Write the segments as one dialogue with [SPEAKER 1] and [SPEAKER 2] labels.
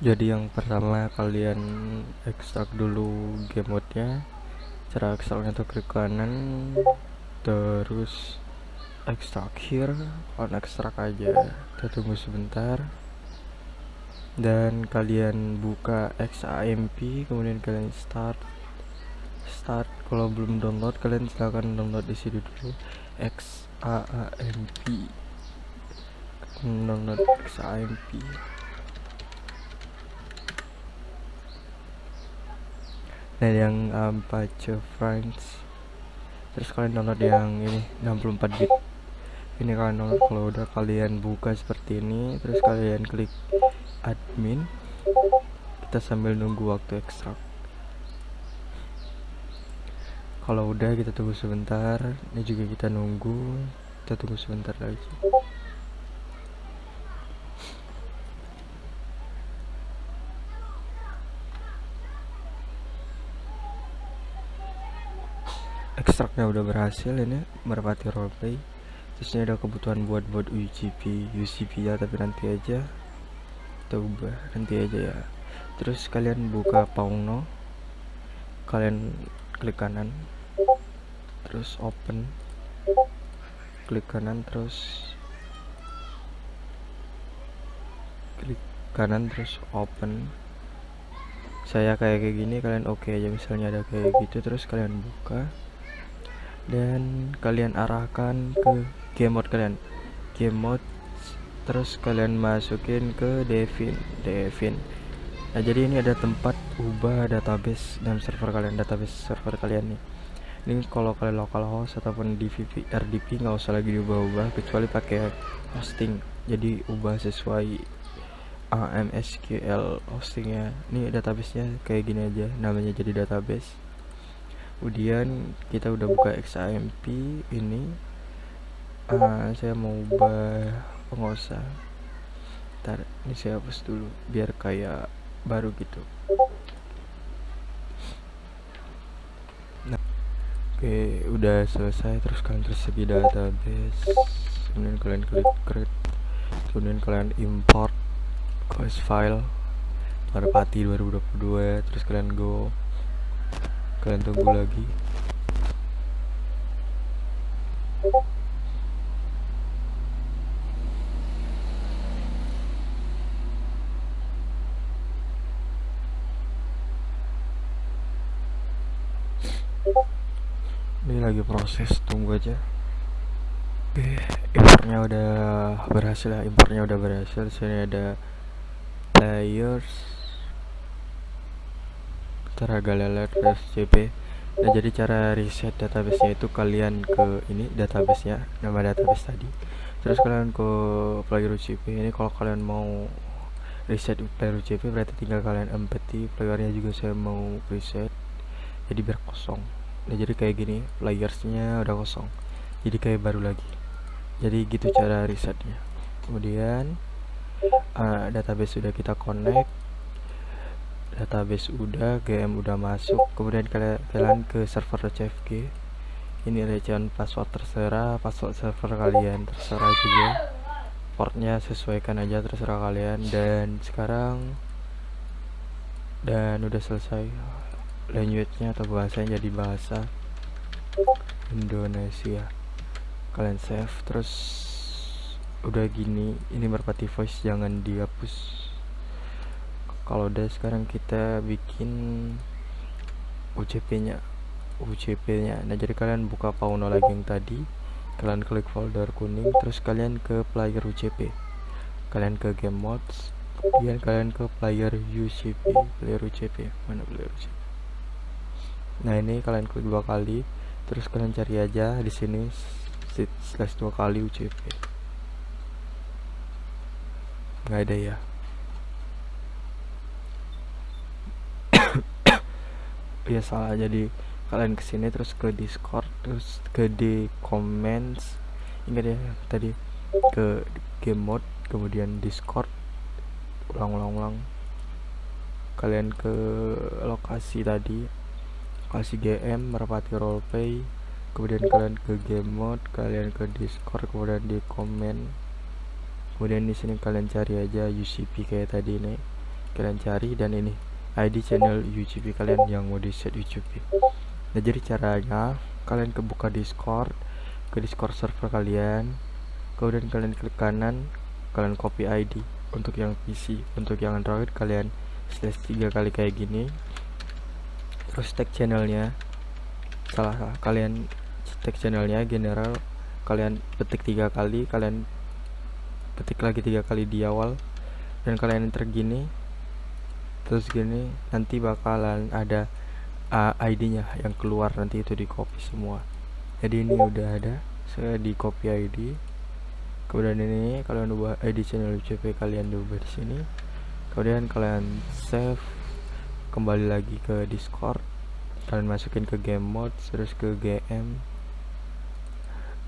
[SPEAKER 1] jadi yang pertama kalian ekstrak dulu game mode-nya cara ekstraknya tuh klik kanan terus ekstrak here on ekstrak aja. Kita tunggu sebentar. Dan kalian buka XAMP kemudian kalian start. Start. Kalau belum download kalian silahkan download di sini dulu. XAMP download XAMP nah yang Apache Friends terus kalian download yang ini 64 bit ini kalian download kalau udah kalian buka seperti ini terus kalian klik admin. Kita sambil nunggu waktu ekstrak. Kalau udah kita tunggu sebentar. Ini juga kita nunggu. Kita tunggu sebentar lagi ekstraknya udah berhasil ini merpati roleplay. Terus ini ada kebutuhan buat buat UCP UCP ya tapi nanti aja kita ubah nanti aja ya. Terus kalian buka Pauno kalian klik kanan terus open klik kanan terus klik kanan terus open. Saya kayak kayak gini kalian oke okay aja misalnya ada kayak gitu terus kalian buka dan kalian arahkan ke game mode kalian. Game mode terus kalian masukin ke Devin Devin. Nah jadi ini ada tempat ubah database dalam server kalian database server kalian nih. Ini kalau kalian localhost ataupun di RDP nggak usah lagi diubah-ubah kecuali pakai hosting. Jadi ubah sesuai AMSQL hostingnya. Ini databasenya kayak gini aja namanya jadi database kemudian kita udah buka XAMP ini. Uh, saya mau ubah pengosa ntar ini saya hapus dulu biar kayak baru gitu. Nah oke udah selesai terus kalian tersegi database kemudian kalian klik create kemudian kalian import course file Merpati 2022 terus kalian go kalian tunggu lagi? Ini lagi proses tunggu aja. Oke importnya udah berhasil ya importnya udah berhasil. Sini ada players Teraga lelet CP nah jadi cara reset databasenya itu kalian ke ini databasenya nama database tadi. Terus kalian ke player UCP ini kalau kalian mau reset player UCP berarti tinggal kalian empty playernya juga saya mau reset. Jadi biar kosong. Nah jadi kayak gini playersnya udah kosong. Jadi kayak baru lagi. Jadi gitu cara resetnya. Kemudian uh, database sudah kita connect database udah GM udah masuk. Kemudian kalian ke server CFG ini recehan password terserah password server kalian terserah juga. Portnya sesuaikan aja terserah kalian. Dan sekarang dan udah selesai language-nya atau bahasanya jadi bahasa Indonesia. Kalian save terus udah gini ini merpati voice jangan dihapus kalau udah sekarang kita bikin UCP nya UCP nya nah jadi kalian buka Pauno lagi yang tadi kalian klik folder kuning terus kalian ke player UCP kalian ke game mods kemudian kalian ke player UCP player UCP mana player UCP nah ini kalian klik dua kali terus kalian cari aja di sini slash dua kali UCP nggak ada ya ya salah jadi kalian ke sini terus ke discord terus ke di comments. Ingat ya tadi ke game mode kemudian discord. Ulang-ulang-ulang. Kalian ke lokasi tadi lokasi GM merpati roleplay. Kemudian kalian ke game mode kalian ke discord kemudian di komen kemudian di sini kalian cari aja UCP kayak tadi nih kalian cari dan ini ID channel UGP kalian yang mau di set UGP nah jadi caranya kalian kebuka discord ke discord server kalian kemudian kalian klik kanan kalian copy ID untuk yang PC untuk yang Android kalian slash tiga kali kayak gini. Terus tag channelnya. Salah, salah kalian tag channelnya general kalian ketik tiga kali kalian ketik lagi tiga kali di awal. Dan kalian enter gini terus gini nanti bakalan ada uh, ID nya yang keluar nanti itu di copy semua. Jadi ini udah ada saya di copy ID kemudian ini kalian ubah ID channel UCP kalian ubah di sini. Kemudian kalian save kembali lagi ke Discord. Kalian masukin ke game mode terus ke GM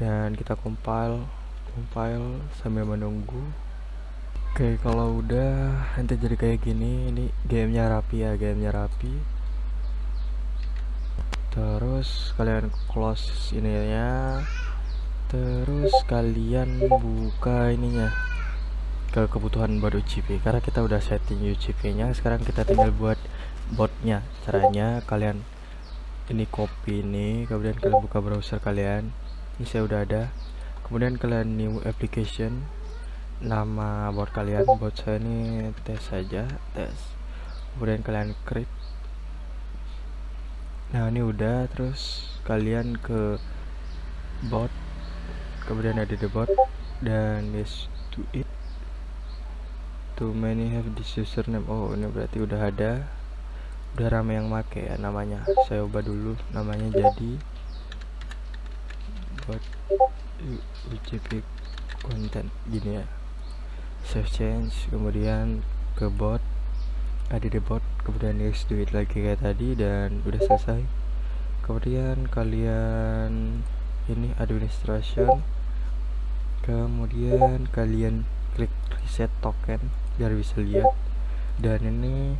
[SPEAKER 1] dan kita compile compile sambil menunggu oke kalau udah nanti jadi kayak gini ini gamenya rapi ya gamenya rapi. Terus kalian close ininya. Terus kalian buka ininya ke kebutuhan buat UCP karena kita udah setting UCP nya sekarang kita tinggal buat botnya. Caranya kalian ini copy ini kemudian kalian buka browser kalian. Ini saya udah ada. Kemudian kalian new application nama bot kalian bot saya ini tes saja tes kemudian kalian create. Nah ini udah terus kalian ke bot. Kemudian ada the bot dan yes to it. Too many have this username. Oh ini berarti udah ada. Udah rame yang make ya namanya. Saya ubah dulu namanya jadi bot UCP content. Gini ya save change kemudian ke bot. Ada di bot kemudian yes do it lagi kayak tadi dan udah selesai. Kemudian kalian ini administration. Kemudian kalian klik reset token biar bisa lihat. Dan ini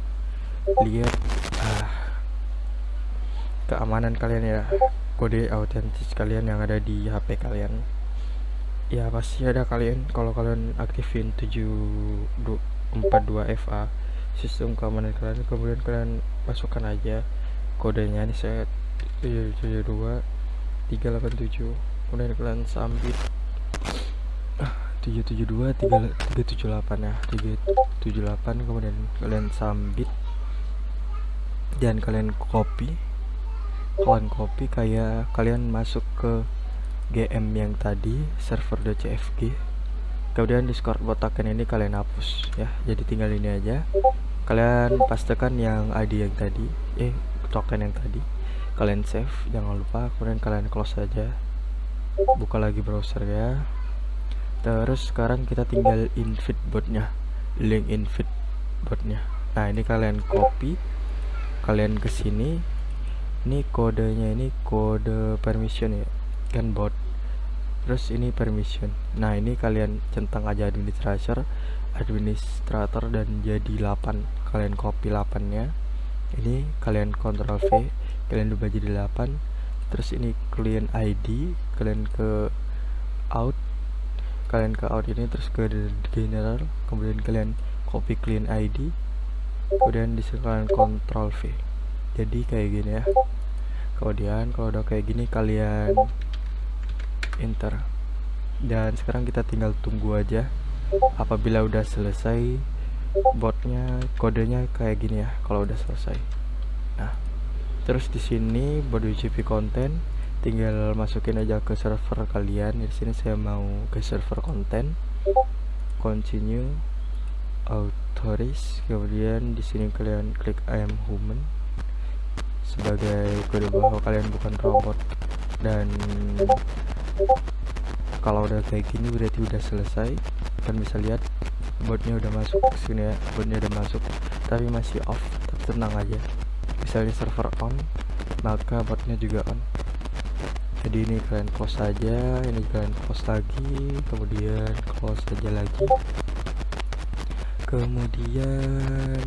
[SPEAKER 1] lihat ah, keamanan kalian ya. Kode autentis kalian yang ada di HP kalian ya pasti ada kalian. Kalau kalian aktifin 742 FA sistem keamanan kalian kemudian kalian masukkan aja kodenya ini saya 772 387 kemudian kalian sambit 772 378 ya 378 kemudian kalian sambit dan kalian copy. Kalian copy kayak kalian masuk ke GM yang tadi server.cfg kemudian discord botakan ini kalian hapus ya. Jadi tinggal ini aja. Kalian pastikan yang ID yang tadi eh token yang tadi kalian save. Jangan lupa kemudian kalian close saja buka lagi browser ya. Terus sekarang kita tinggal invite botnya link invite botnya. Nah ini kalian copy kalian ke sini. Ini kodenya ini kode permission ya kan terus ini permission. Nah ini kalian centang aja administrator administrator dan jadi 8 kalian copy 8 nya ini kalian Ctrl V kalian ubah jadi 8 terus ini client ID kalian ke out. Kalian ke out ini terus ke general. Kemudian kalian copy clean ID kemudian di kalian control V. Jadi kayak gini ya. Kemudian kalau udah kayak gini kalian enter dan sekarang kita tinggal tunggu aja. Apabila udah selesai botnya kodenya kayak gini ya kalau udah selesai. Nah terus di sini body GP content tinggal masukin aja ke server kalian. Di sini saya mau ke server konten. Continue authorize kemudian di sini kalian klik I am human. Sebagai kode bahwa kalian bukan robot. Dan kalau udah kayak gini berarti udah selesai. Kan bisa lihat botnya udah masuk ke sini ya botnya udah masuk. Tapi masih off tenang aja. Misalnya server on maka botnya juga on. Jadi ini kalian close saja ini kalian close lagi kemudian close saja lagi. Kemudian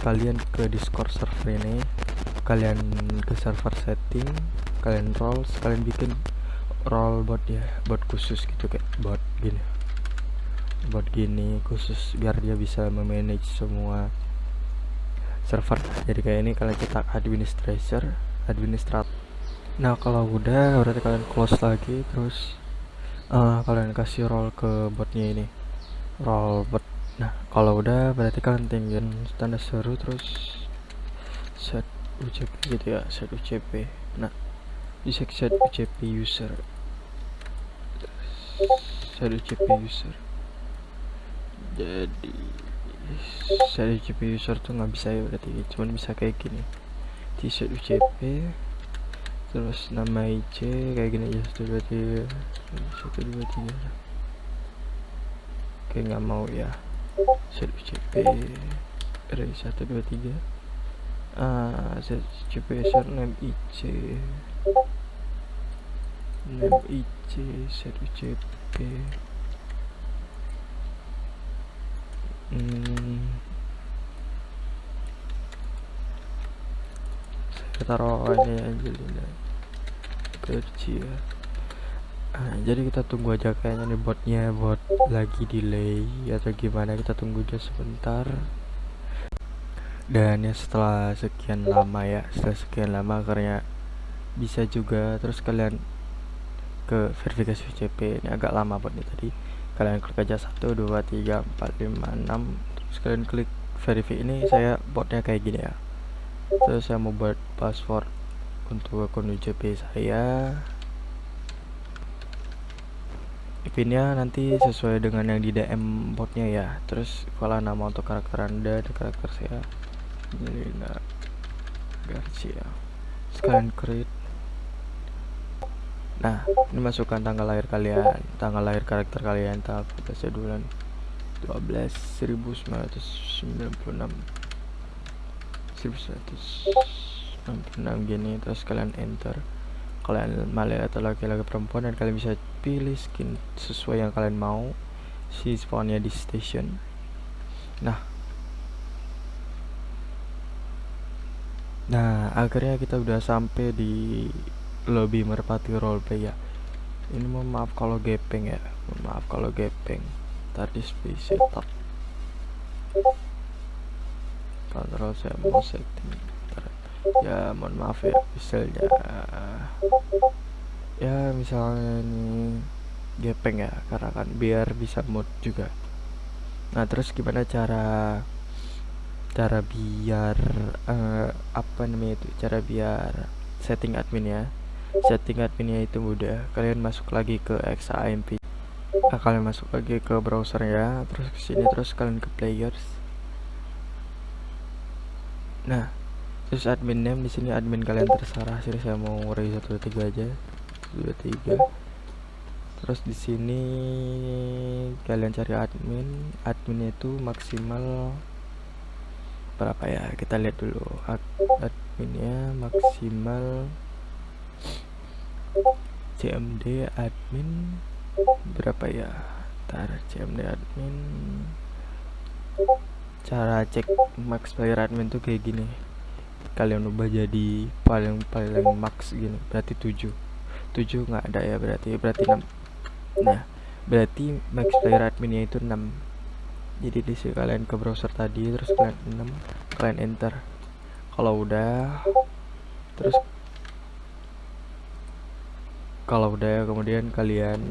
[SPEAKER 1] kalian ke discord server ini. Kalian ke server setting kalian roll kalian bikin roll bot ya bot khusus gitu kayak bot gini. Bot gini khusus biar dia bisa memanage semua server. Jadi kayak ini kalian cetak administrator administrat. Nah kalau udah berarti kalian close lagi terus uh, kalian kasih role ke botnya ini. Role bot. Nah kalau udah berarti kalian tinggal tanda seru terus set UCP gitu ya set UCP nah bisa set UCP user. Set UCP user. Jadi set UCP user tuh nggak bisa ya berarti. Cuman bisa kayak gini. Set UCP terus nama IC kayak gini aja. Satu dua tiga. Satu dua tiga. Kayak nggak mau ya. Set UCP dari satu dua tiga. Ah UCP name IC name IC UCP hmm. saya taruh ini Angelina. Kerja nah, jadi kita tunggu aja kayaknya nih botnya bot lagi delay atau gimana. Kita tunggu aja sebentar. Dan ya setelah sekian lama ya setelah sekian lama akhirnya bisa juga terus kalian ke verifikasi VCP ini agak lama buat ini tadi. Kalian klik aja 1 2 3 4 5 6 terus kalian klik verify ini saya botnya kayak gini ya. Terus saya mau buat password untuk akun UCP saya. Pinnya nanti sesuai dengan yang di DM botnya ya. Terus kalau nama untuk karakter anda ada karakter saya. Melina Garcia sekalian create nah ini masukkan tanggal lahir kalian tanggal lahir karakter kalian tanggal 14 bulan 12 1996 1996 gini terus kalian enter. Kalian male atau laki-laki perempuan dan kalian bisa pilih skin sesuai yang kalian mau. Si spawnnya di station. Nah. Nah akhirnya kita udah sampai di lobby merpati roleplay ya. Ini mohon maaf kalau gepeng ya. Mohon maaf kalau gepeng. Tadi space setup. Kontrol saya mau setting. Ya mohon maaf ya misalnya ya. Misalnya ini gepeng ya karena kan biar bisa mood juga. Nah terus gimana cara cara biar uh, apa namanya itu? Cara biar setting admin ya setting adminnya itu mudah. Kalian masuk lagi ke XAMP nah, kalian masuk lagi ke browser ya. Terus ke sini terus kalian ke players. Nah terus admin name di sini admin kalian terserah. Sih saya mau ngurai satu tiga aja. Dua tiga. Terus di sini kalian cari admin. Adminnya itu maksimal berapa ya? Kita lihat dulu. Ad adminnya maksimal CMD admin berapa ya? Tar CMD admin. Cara cek max player admin tuh kayak gini. Kalian ubah jadi paling paling max gini berarti 7 7 nggak ada ya berarti berarti 6 nah berarti max player adminnya itu 6 jadi di sini kalian ke browser tadi terus kalian 6 kalian enter. Kalau udah terus kalau udah kemudian kalian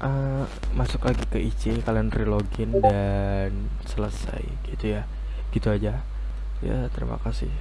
[SPEAKER 1] uh, masuk lagi ke IC kalian relogin dan selesai gitu ya. Gitu aja. Ya terima kasih